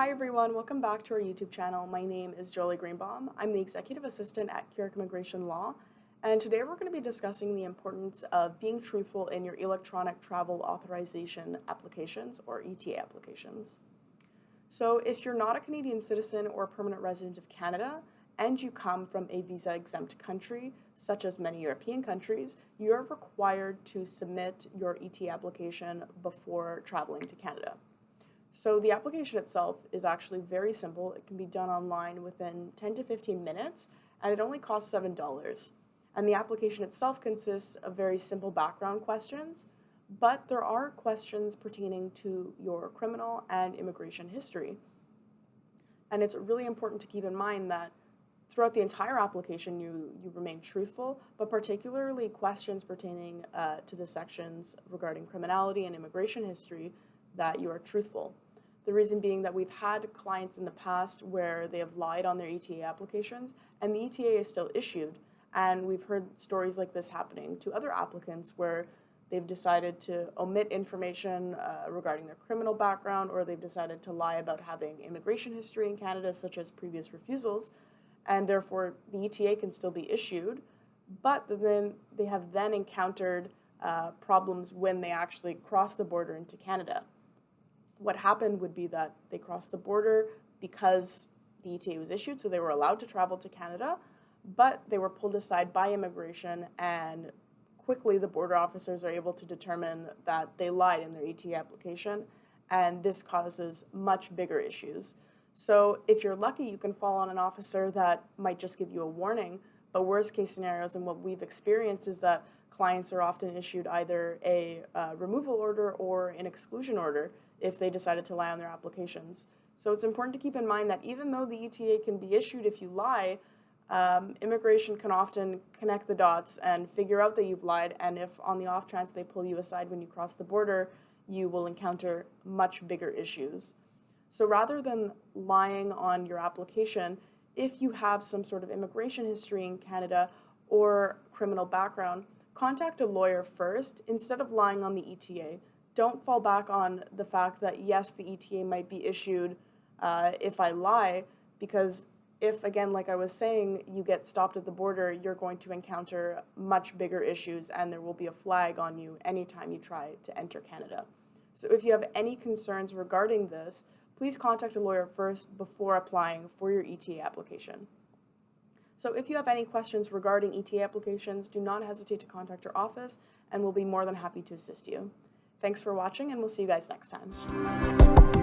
Hi everyone, welcome back to our YouTube channel. My name is Jolie Greenbaum. I'm the Executive Assistant at Keurig Immigration Law, and today we're going to be discussing the importance of being truthful in your electronic travel authorization applications or ETA applications. So if you're not a Canadian citizen or permanent resident of Canada, and you come from a visa exempt country, such as many European countries, you're required to submit your ETA application before traveling to Canada. So the application itself is actually very simple. It can be done online within 10 to 15 minutes, and it only costs $7. And the application itself consists of very simple background questions, but there are questions pertaining to your criminal and immigration history. And it's really important to keep in mind that throughout the entire application you, you remain truthful, but particularly questions pertaining uh, to the sections regarding criminality and immigration history that you are truthful. The reason being that we've had clients in the past where they have lied on their ETA applications and the ETA is still issued. And we've heard stories like this happening to other applicants where they've decided to omit information uh, regarding their criminal background or they've decided to lie about having immigration history in Canada, such as previous refusals, and therefore the ETA can still be issued, but then they have then encountered uh, problems when they actually cross the border into Canada what happened would be that they crossed the border because the ETA was issued, so they were allowed to travel to Canada, but they were pulled aside by immigration and quickly the border officers are able to determine that they lied in their ETA application and this causes much bigger issues. So if you're lucky, you can fall on an officer that might just give you a warning, but worst case scenarios and what we've experienced is that clients are often issued either a uh, removal order or an exclusion order if they decided to lie on their applications. So it's important to keep in mind that even though the ETA can be issued if you lie, um, immigration can often connect the dots and figure out that you've lied, and if on the off chance they pull you aside when you cross the border, you will encounter much bigger issues. So rather than lying on your application, if you have some sort of immigration history in Canada or criminal background, contact a lawyer first instead of lying on the ETA don't fall back on the fact that yes, the ETA might be issued uh, if I lie, because if, again, like I was saying, you get stopped at the border, you're going to encounter much bigger issues and there will be a flag on you anytime you try to enter Canada. So if you have any concerns regarding this, please contact a lawyer first before applying for your ETA application. So if you have any questions regarding ETA applications, do not hesitate to contact your office and we'll be more than happy to assist you. Thanks for watching and we'll see you guys next time.